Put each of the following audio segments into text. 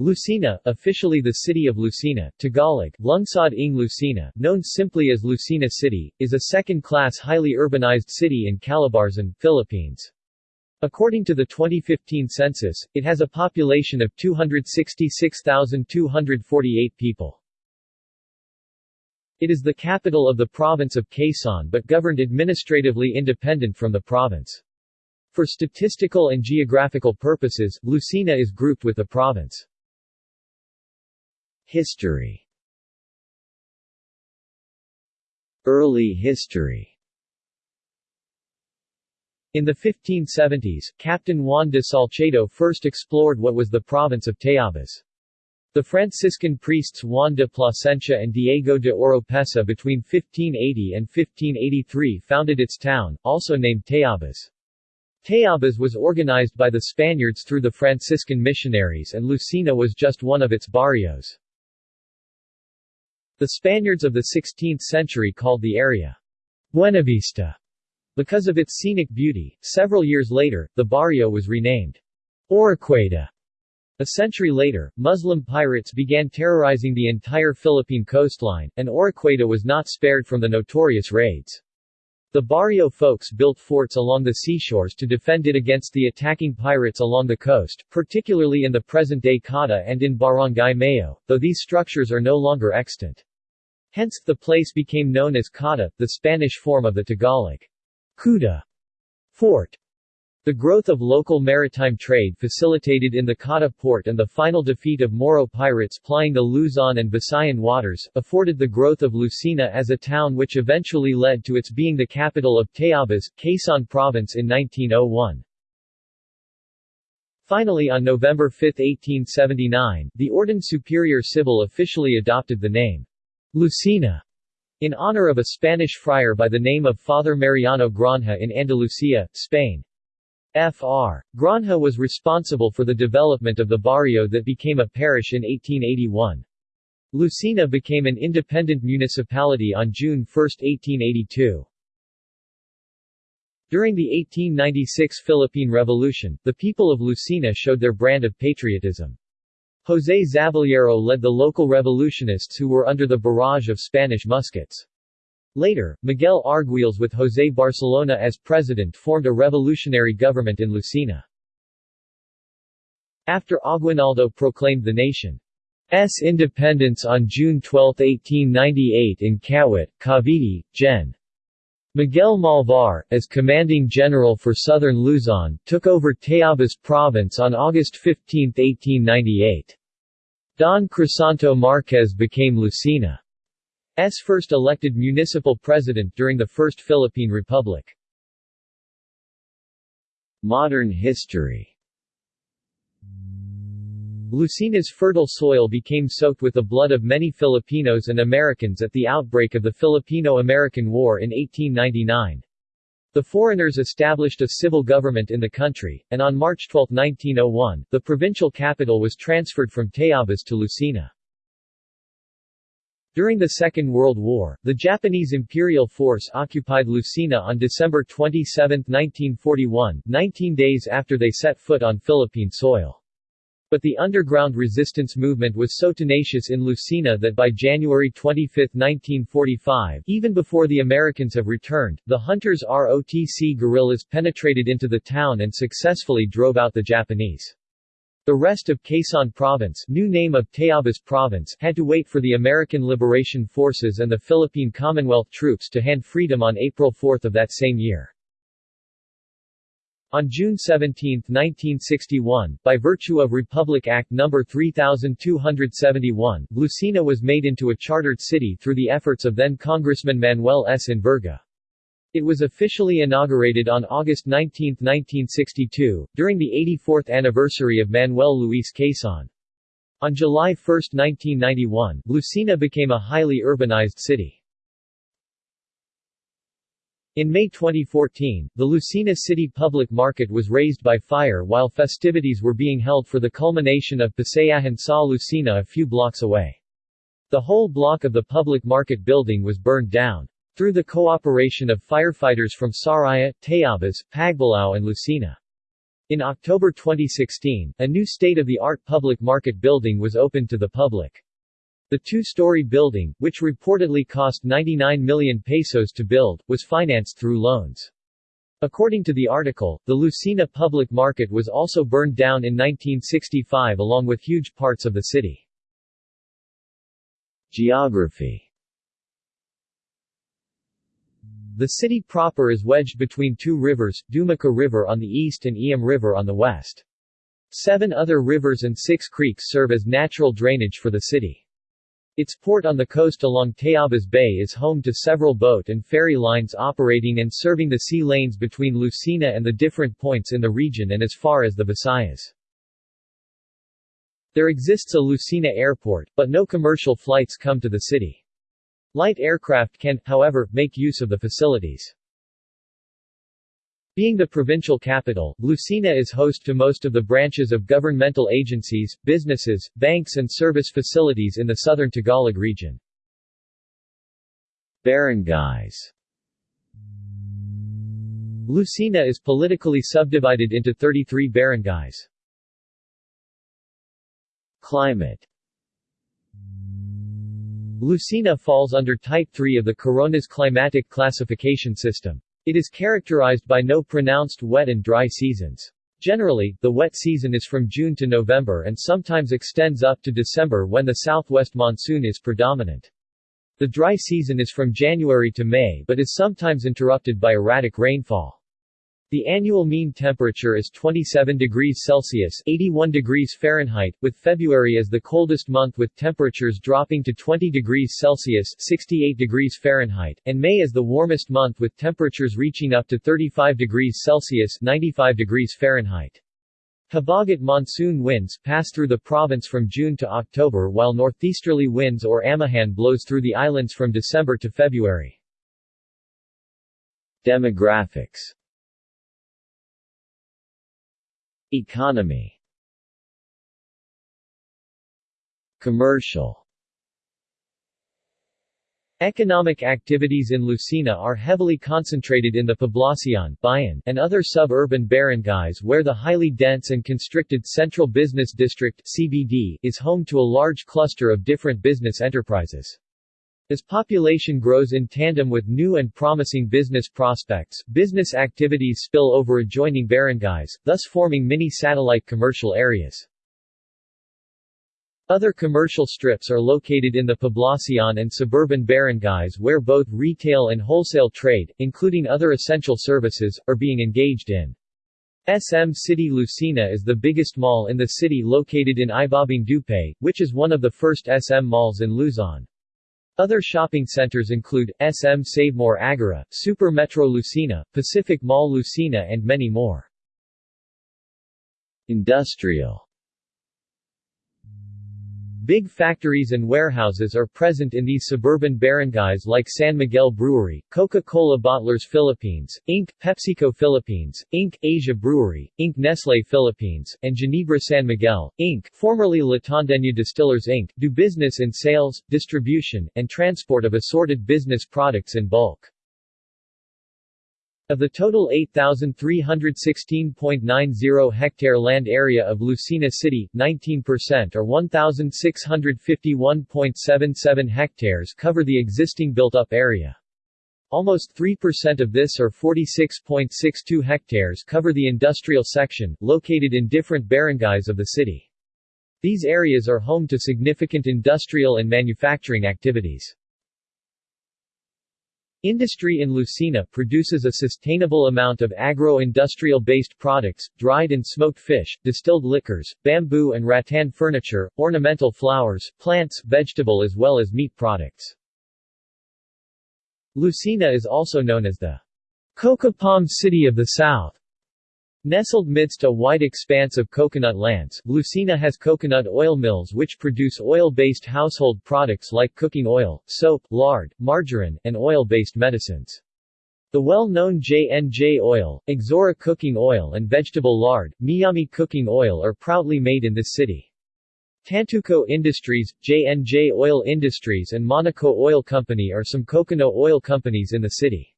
Lucena, officially the city of Lucena, Tagalog, Lungsod ng Lucena, known simply as Lucena City, is a second-class highly urbanized city in Calabarzon, Philippines. According to the 2015 census, it has a population of 266,248 people. It is the capital of the province of Quezon but governed administratively independent from the province. For statistical and geographical purposes, Lucena is grouped with the province. History Early history in the 1570s, Captain Juan de Salcedo first explored what was the province of Tayabas. The Franciscan priests Juan de Plasencia and Diego de Oropesa between 1580 and 1583 founded its town, also named Tayabas. Tayabas was organized by the Spaniards through the Franciscan missionaries and Lucena was just one of its barrios. The Spaniards of the 16th century called the area Buenavista because of its scenic beauty. Several years later, the barrio was renamed Oroquieta. A century later, Muslim pirates began terrorizing the entire Philippine coastline, and Oroquieta was not spared from the notorious raids. The barrio folks built forts along the seashores to defend it against the attacking pirates along the coast, particularly in the present-day Cotta and in Barangay Mayao, though these structures are no longer extant. Hence, the place became known as Cotta, the Spanish form of the Tagalog Kuta fort. The growth of local maritime trade facilitated in the Cotta port and the final defeat of Moro pirates plying the Luzon and Visayan waters, afforded the growth of Lucena as a town which eventually led to its being the capital of Tayabas, Quezon Province in 1901. Finally on November 5, 1879, the Orden Superior Civil officially adopted the name Lucena, in honor of a Spanish friar by the name of Father Mariano Granja in Andalusia, Spain. Fr. Granja was responsible for the development of the barrio that became a parish in 1881. Lucena became an independent municipality on June 1, 1882. During the 1896 Philippine Revolution, the people of Lucena showed their brand of patriotism. José Zaballero led the local revolutionists who were under the barrage of Spanish muskets. Later, Miguel Arguelles with José Barcelona as president formed a revolutionary government in Lucena. After Aguinaldo proclaimed the nation's independence on June 12, 1898 in Kawit, Cavite, Gen. Miguel Malvar, as commanding general for southern Luzon, took over Tayabas province on August 15, 1898. Don Crisanto Marquez became Lucena's first elected municipal president during the First Philippine Republic. Modern history Lucena's fertile soil became soaked with the blood of many Filipinos and Americans at the outbreak of the Filipino-American War in 1899. The foreigners established a civil government in the country, and on March 12, 1901, the provincial capital was transferred from Tayabas to Lucena. During the Second World War, the Japanese Imperial Force occupied Lucena on December 27, 1941, 19 days after they set foot on Philippine soil. But the underground resistance movement was so tenacious in Lucena that by January 25, 1945, even before the Americans have returned, the Hunters ROTC guerrillas penetrated into the town and successfully drove out the Japanese. The rest of Quezon Province new name of Tayabas Province had to wait for the American Liberation Forces and the Philippine Commonwealth troops to hand freedom on April 4 of that same year. On June 17, 1961, by virtue of Republic Act No. 3271, Lucena was made into a chartered city through the efforts of then-Congressman Manuel S. Enverga. It was officially inaugurated on August 19, 1962, during the 84th anniversary of Manuel Luis Quezon. On July 1, 1991, Lucena became a highly urbanized city. In May 2014, the Lucena City Public Market was razed by fire while festivities were being held for the culmination of Pasayahan sa Lucena a few blocks away. The whole block of the public market building was burned down. Through the cooperation of firefighters from Sariaya, Tayabas, Pagbalao and Lucena. In October 2016, a new state-of-the-art public market building was opened to the public. The two-story building, which reportedly cost 99 million pesos to build, was financed through loans. According to the article, the Lucena public market was also burned down in 1965 along with huge parts of the city. Geography The city proper is wedged between two rivers, Dumaca River on the east and Iyam River on the west. Seven other rivers and six creeks serve as natural drainage for the city. Its port on the coast along Tayabas Bay is home to several boat and ferry lines operating and serving the sea lanes between Lucena and the different points in the region and as far as the Visayas. There exists a Lucena airport, but no commercial flights come to the city. Light aircraft can, however, make use of the facilities. Being the provincial capital, Lucena is host to most of the branches of governmental agencies, businesses, banks and service facilities in the southern Tagalog region. Barangays Lucena is politically subdivided into 33 barangays. Climate Lucena falls under Type 3 of the Coronas climatic classification system. It is characterized by no pronounced wet and dry seasons. Generally, the wet season is from June to November and sometimes extends up to December when the southwest monsoon is predominant. The dry season is from January to May but is sometimes interrupted by erratic rainfall. The annual mean temperature is 27 degrees Celsius 81 degrees Fahrenheit, with February as the coldest month with temperatures dropping to 20 degrees Celsius 68 degrees Fahrenheit, and May as the warmest month with temperatures reaching up to 35 degrees Celsius 95 degrees Fahrenheit. Habagat monsoon winds pass through the province from June to October while northeasterly winds or amihan blows through the islands from December to February. Demographics Economy Commercial Economic activities in Lucena are heavily concentrated in the Poblacion Bayan, and other suburban barangays where the highly dense and constricted Central Business District CBD is home to a large cluster of different business enterprises. As population grows in tandem with new and promising business prospects, business activities spill over adjoining barangays, thus forming mini-satellite commercial areas. Other commercial strips are located in the Poblacion and suburban barangays where both retail and wholesale trade, including other essential services, are being engaged in. SM City Lucena is the biggest mall in the city located in Ibabang Dupay, which is one of the first SM malls in Luzon. Other shopping centers include, SM Savemore Agora, Super Metro Lucena, Pacific Mall Lucena and many more. Industrial Big factories and warehouses are present in these suburban barangays like San Miguel Brewery, Coca-Cola Bottlers Philippines, Inc., PepsiCo Philippines, Inc., Asia Brewery, Inc., Nestle Philippines, and Ginebra San Miguel, Inc., formerly La Tondeña Distillers Inc., do business in sales, distribution, and transport of assorted business products in bulk. Of the total 8,316.90 hectare land area of Lucena City, 19% or 1,651.77 hectares cover the existing built-up area. Almost 3% of this or 46.62 hectares cover the industrial section, located in different barangays of the city. These areas are home to significant industrial and manufacturing activities. Industry in Lucena produces a sustainable amount of agro-industrial-based products, dried and smoked fish, distilled liquors, bamboo and rattan furniture, ornamental flowers, plants, vegetable as well as meat products. Lucena is also known as the Coca Palm City of the South. Nestled midst a wide expanse of coconut lands, Lucena has coconut oil mills which produce oil-based household products like cooking oil, soap, lard, margarine, and oil-based medicines. The well-known J&J oil, Exora cooking oil and vegetable lard, Miami cooking oil are proudly made in this city. Tantuco Industries, J&J Oil Industries and Monaco Oil Company are some coconut oil companies in the city.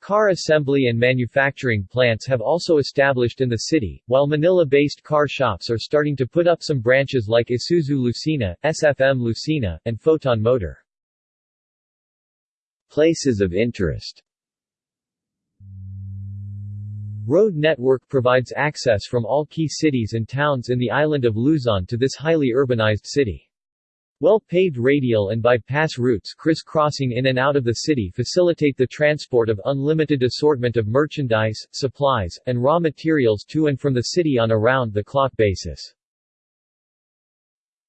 Car assembly and manufacturing plants have also established in the city, while Manila-based car shops are starting to put up some branches like Isuzu Lucena, SFM Lucena, and Foton Motor. Places of interest Road network provides access from all key cities and towns in the island of Luzon to this highly urbanized city. Well-paved radial and bypass routes crisscrossing in and out of the city facilitate the transport of unlimited assortment of merchandise, supplies, and raw materials to and from the city on a round-the-clock basis.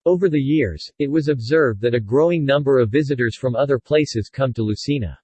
Over the years, it was observed that a growing number of visitors from other places come to Lucena.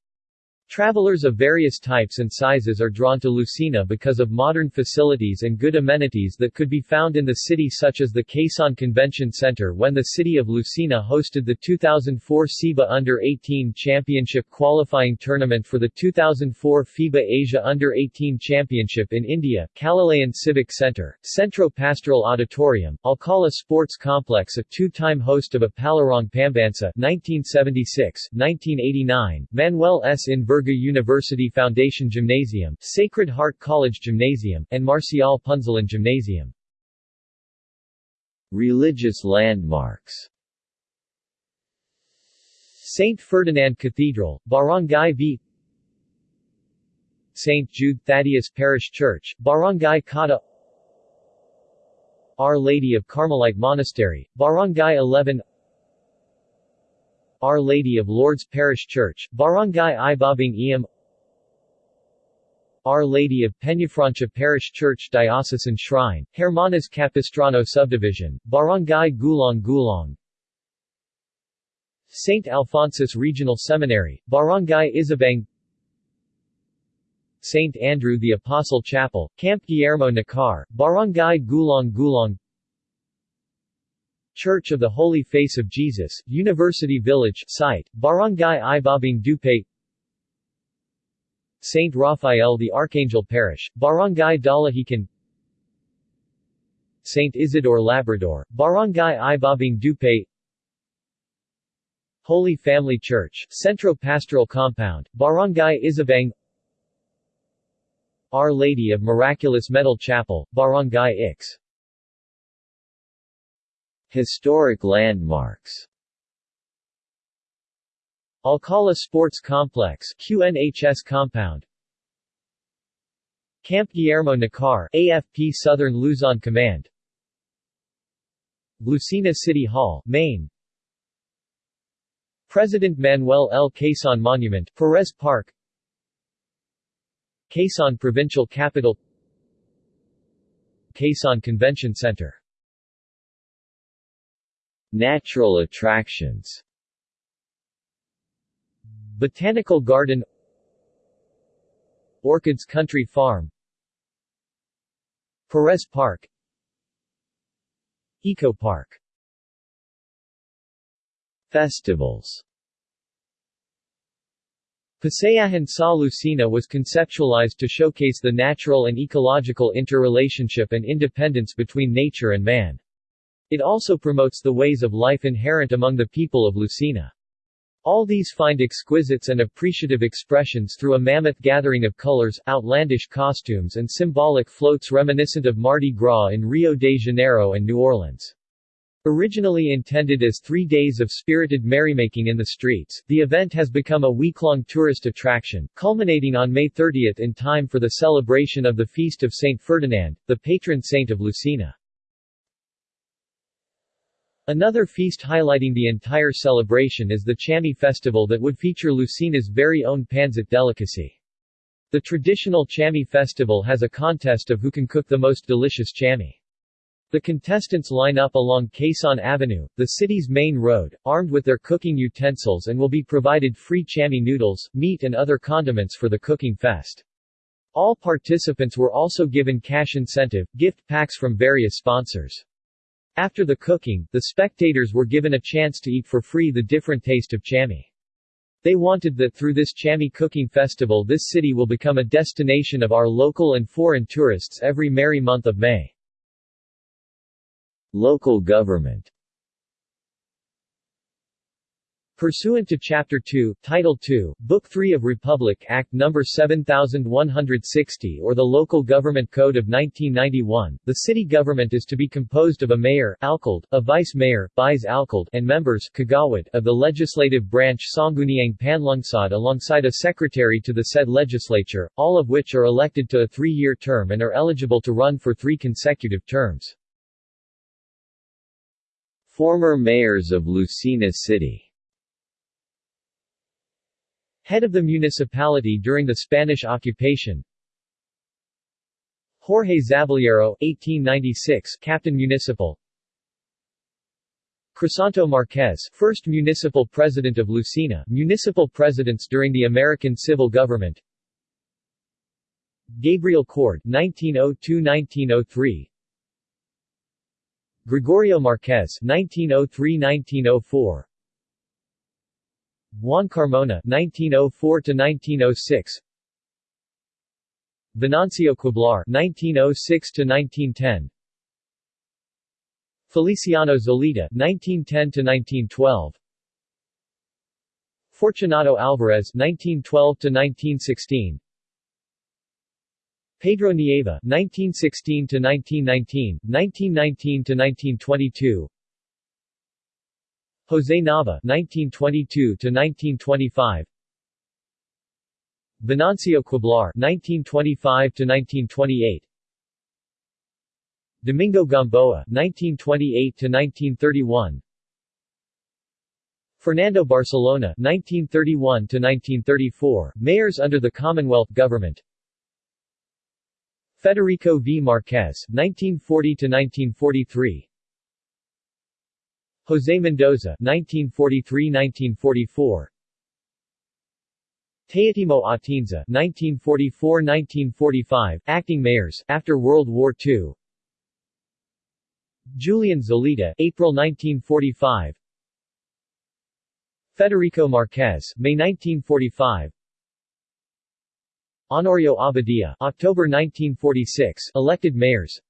Travelers of various types and sizes are drawn to Lucena because of modern facilities and good amenities that could be found in the city such as the Quezon Convention Center when the city of Lucena hosted the 2004 SEABA Under-18 Championship qualifying tournament for the 2004 FIBA Asia Under-18 Championship in India, Calilayan Civic Center, Centro Pastoral Auditorium, Alcala Sports Complex a two-time host of a Palarong Pambansa 1976, 1989, Manuel S. Inver Virga University Foundation Gymnasium, Sacred Heart College Gymnasium, and Marcial Punzalan Gymnasium. Religious landmarks St. Ferdinand Cathedral, Barangay V St. Jude Thaddeus Parish Church, Barangay Cotta Our Lady of Carmelite Monastery, Barangay 11 our Lady of Lourdes Parish Church, Barangay Ibabang Iyam Our Lady of Peñafrancia Parish Church Diocesan Shrine, Hermanas Capistrano Subdivision, Barangay Gulong Gulong St. Alphonsus Regional Seminary, Barangay Isabang St. Andrew the Apostle Chapel, Camp Guillermo Nakar, Barangay Gulong Gulong Church of the Holy Face of Jesus, University Village site, Barangay Ibabang Dupay St. Raphael the Archangel Parish, Barangay Dalahican St. Isidore Labrador, Barangay Ibabang Dupay Holy Family Church, Centro Pastoral Compound, Barangay Isabang Our Lady of Miraculous Medal Chapel, Barangay Ix Historic landmarks. Alcala Sports Complex QNHS Compound. Camp Guillermo Nakar AFP Southern Luzon Command. Lucena City Hall, Main President Manuel L. Quezon Monument Perez Park. Quezon Provincial Capital. Quezon Convention Center Natural attractions. Botanical Garden. Orchids Country Farm. Perez Park. Eco Park. Festivals. Pasayahan sa Lucena was conceptualized to showcase the natural and ecological interrelationship and independence between nature and man. It also promotes the ways of life inherent among the people of Lucena. All these find exquisites and appreciative expressions through a mammoth gathering of colors, outlandish costumes and symbolic floats reminiscent of Mardi Gras in Rio de Janeiro and New Orleans. Originally intended as three days of spirited merrymaking in the streets, the event has become a week-long tourist attraction, culminating on May 30 in time for the celebration of the Feast of St. Ferdinand, the patron saint of Lucena. Another feast highlighting the entire celebration is the Chami festival that would feature Lucena's very own Pansit delicacy. The traditional Chami festival has a contest of who can cook the most delicious Chami. The contestants line up along Quezon Avenue, the city's main road, armed with their cooking utensils and will be provided free Chami noodles, meat and other condiments for the cooking fest. All participants were also given cash incentive, gift packs from various sponsors. After the cooking, the spectators were given a chance to eat for free the different taste of chami. They wanted that through this Chami cooking festival this city will become a destination of our local and foreign tourists every merry month of May. Local government Pursuant to Chapter 2, Title 2, Book 3 of Republic Act No. 7160 or the Local Government Code of 1991, the city government is to be composed of a mayor alcalde, a vice-mayor vice alcalde, and members kagawad of the legislative branch Sangguniang Panlungsod alongside a secretary to the said legislature, all of which are elected to a three-year term and are eligible to run for three consecutive terms. Former mayors of Lucena City Head of the municipality during the Spanish occupation. Jorge Zaballero, 1896 Captain Municipal. Crisanto Marquez, first municipal president of Lucena, municipal presidents during the American civil government. Gabriel Cord, 1902-1903 Gregorio Marquez, 1903-1904 Juan Carmona 1904–1906 Venancio Quiblar 1906–1910 Feliciano Zelita 1910–1912 Fortunato Alvarez 1912–1916 Pedro Nieva 1916–1919, 1919–1922 Jose Nava (1922–1925), Venancio Quiblar (1925–1928), Domingo Gamboa (1928–1931), Fernando Barcelona (1931–1934), mayors under the Commonwealth government. Federico V. Marquez (1940–1943). José Mendoza 1943–1944 Teotimo Atienza 1944–1945, acting mayors, after World War II Julian Zelita April 1945 Federico Marquez May 1945 Honorio Abadia October 1946, elected mayors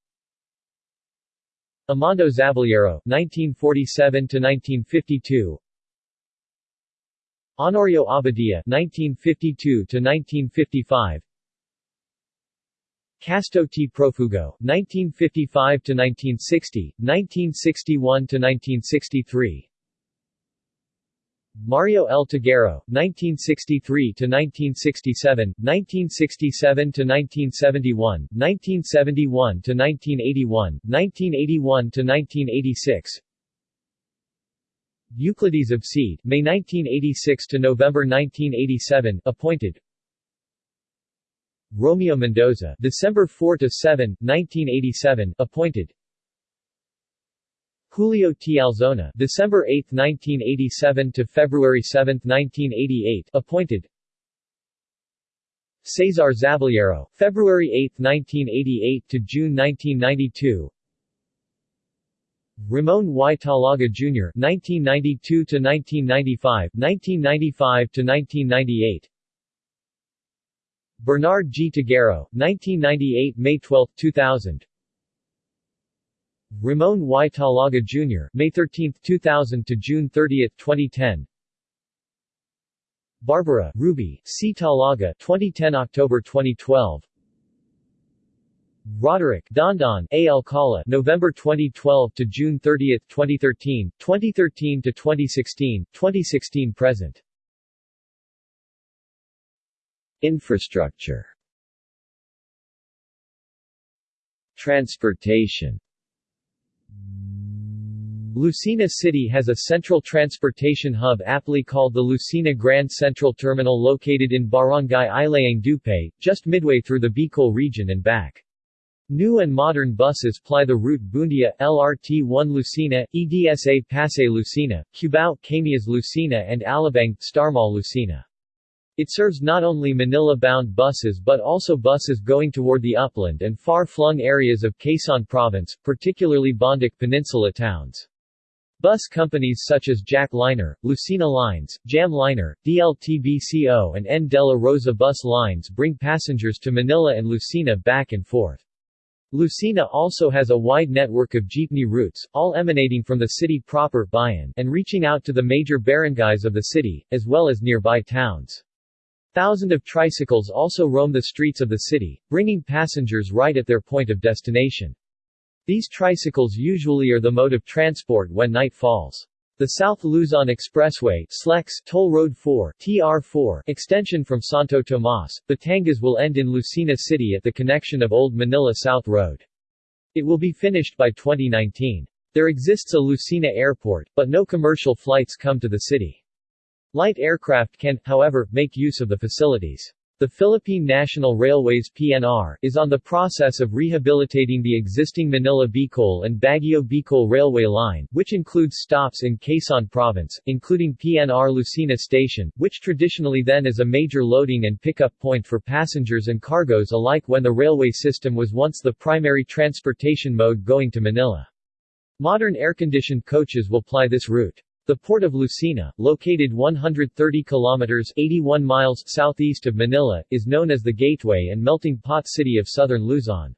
Amando Zaballero, 1947–1952 Honorio Abadia, 1952–1955 Casto T. Profugo, 1955–1960, 1961–1963 Mario L. Tagarao, 1963–1967, 1967–1971, 1971–1981, 1981–1986 Euclides of Seed, May 1986 to November 1987, appointed. Romeo Mendoza, December 4 to 7, 1987, appointed. Julio T. Alzona, December 8, 1987 to February 7, 1988, appointed. Cesar Zaballero, February 8, 1988 to June 1992. Ramon Y. Talaga Jr. 1992 to 1995, 1995 to 1998. Bernard G. Tagarao, 1998 May 12, 2000. Ramon Y. Talaga Jr. May 13, 2000 to June 30, 2010. Barbara, Ruby, C. Talaga 2010 October 2012. Roderick, Dondon, A. Alcala November 2012 to June 30, 2013, 2013 to 2016, 2016 present. Infrastructure Transportation Lucena City has a central transportation hub aptly called the Lucena Grand Central Terminal located in Barangay Ilayang Dupay, just midway through the Bicol region and back. New and modern buses ply the route Buendia, LRT-1 Lucena, EDSA Pasay Lucena, Cubao, Camias Lucena and Alabang, Starmall Lucena. It serves not only Manila-bound buses but also buses going toward the upland and far-flung areas of Quezon Province, particularly Bondoc Peninsula towns. Bus companies such as Jack Liner, Lucena Lines, Jam Liner, DLTBCO and N. De La Rosa bus lines bring passengers to Manila and Lucena back and forth. Lucena also has a wide network of jeepney routes, all emanating from the city proper Bayan, and reaching out to the major barangays of the city, as well as nearby towns. Thousands of tricycles also roam the streets of the city, bringing passengers right at their point of destination. These tricycles usually are the mode of transport when night falls. The South Luzon Expressway SLEX Toll Road 4 TR4 extension from Santo Tomas, Batangas will end in Lucena City at the connection of Old Manila South Road. It will be finished by 2019. There exists a Lucena airport, but no commercial flights come to the city. Light aircraft can, however, make use of the facilities. The Philippine National Railways PNR is on the process of rehabilitating the existing Manila-Bicol and Baguio-Bicol railway line, which includes stops in Quezon Province, including PNR Lucena Station, which traditionally then is a major loading and pickup point for passengers and cargoes alike when the railway system was once the primary transportation mode going to Manila. Modern air-conditioned coaches will ply this route. The port of Lucena, located 130 kilometers 81 miles southeast of Manila, is known as the gateway and melting pot city of southern Luzon.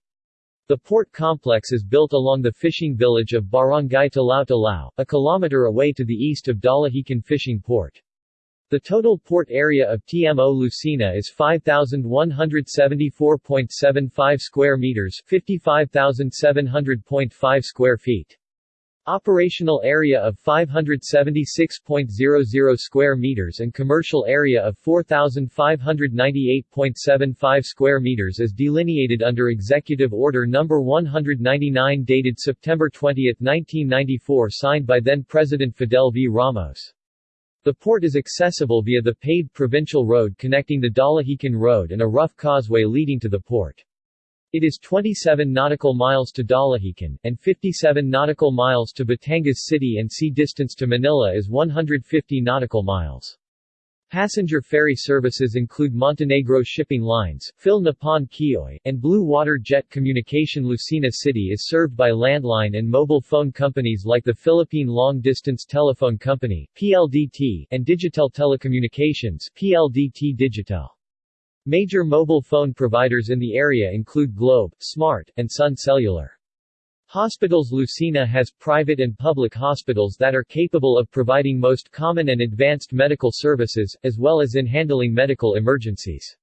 The port complex is built along the fishing village of Barangay Talao-Talao, a kilometer away to the east of Dalahican Fishing Port. The total port area of TMO Lucena is 5,174.75 square meters 55,700.5 square feet. Operational area of 576.00 square meters and commercial area of 4,598.75 square meters is delineated under Executive Order No. 199 dated September 20, 1994 signed by then-President Fidel V. Ramos. The port is accessible via the paved provincial road connecting the Dalahican Road and a rough causeway leading to the port. It is 27 nautical miles to Dalahican, and 57 nautical miles to Batangas City and sea distance to Manila is 150 nautical miles. Passenger ferry services include Montenegro Shipping Lines, Phil Nippon Kyoei, and Blue Water Jet Communication Lucena City is served by landline and mobile phone companies like the Philippine Long Distance Telephone Company PLDT, and Digitel Telecommunications PLDT Digitel. Major mobile phone providers in the area include Globe, Smart, and Sun Cellular. Hospitals Lucena has private and public hospitals that are capable of providing most common and advanced medical services, as well as in handling medical emergencies.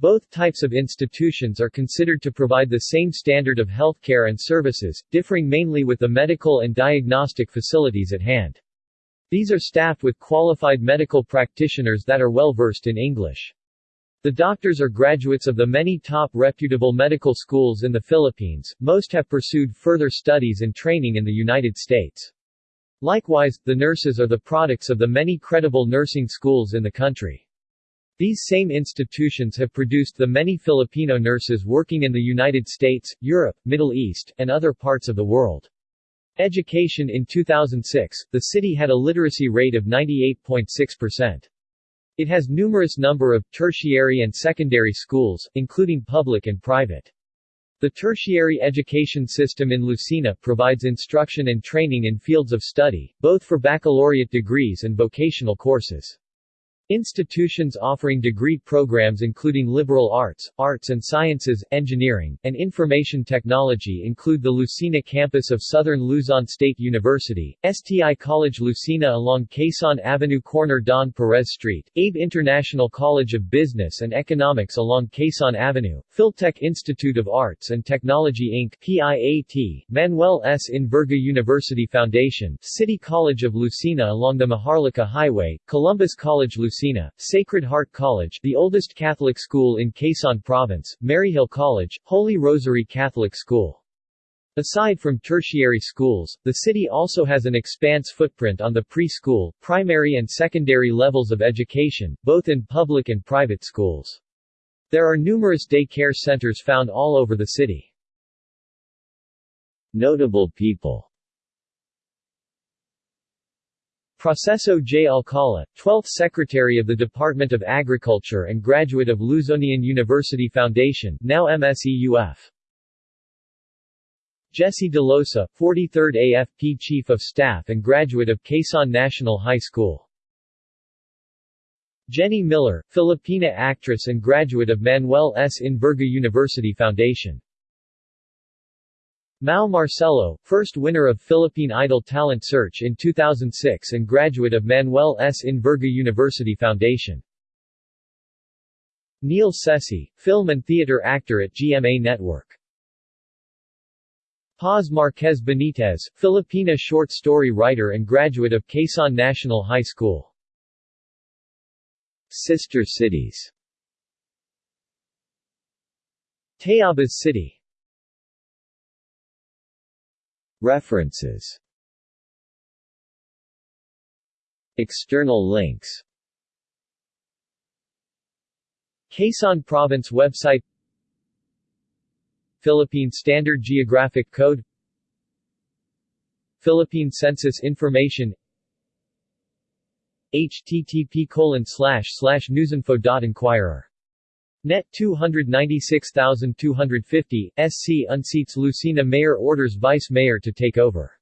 Both types of institutions are considered to provide the same standard of healthcare and services, differing mainly with the medical and diagnostic facilities at hand. These are staffed with qualified medical practitioners that are well versed in English. The doctors are graduates of the many top reputable medical schools in the Philippines, most have pursued further studies and training in the United States. Likewise, the nurses are the products of the many credible nursing schools in the country. These same institutions have produced the many Filipino nurses working in the United States, Europe, Middle East, and other parts of the world. Education In 2006, the city had a literacy rate of 98.6%. It has numerous number of tertiary and secondary schools, including public and private. The tertiary education system in Lucena provides instruction and training in fields of study, both for baccalaureate degrees and vocational courses. Institutions offering degree programs including liberal arts, arts and sciences, engineering, and information technology include the Lucena campus of Southern Luzon State University, STI College Lucena along Quezon Avenue corner Don Perez Street, Abe International College of Business and Economics along Quezon Avenue, Philtech Institute of Arts and Technology Inc. PIAT, Manuel S. Enverga University Foundation, City College of Lucena along the Maharlika Highway, Columbus College Lucena Sacred Heart College the oldest Catholic school in Quezon Province, Maryhill College, Holy Rosary Catholic School. Aside from tertiary schools, the city also has an expanse footprint on the preschool, primary and secondary levels of education, both in public and private schools. There are numerous day care centers found all over the city. Notable people Proceso J. Alcala, 12th Secretary of the Department of Agriculture and graduate of Luzonian University Foundation now MSEUF. Jessie Dellosa, 43rd AFP Chief of Staff and graduate of Quezon National High School. Jenny Miller, Filipina actress and graduate of Manuel S. Enverga University Foundation. Mau Marcelo, first winner of Philippine Idol Talent Search in 2006 and graduate of Manuel S. Enverga University Foundation. Neil Sese, film and theater actor at GMA Network. Paz Marquez Benitez, Filipina short story writer and graduate of Quezon National High School. Sister cities Tayabas City References. External links. Quezon Province website. Philippine Standard Geographic Code. Philippine Census Information. Http colon slash slash newsinfo.inquirer. Net 296,250, SC unseats Lucena Mayor orders Vice Mayor to take over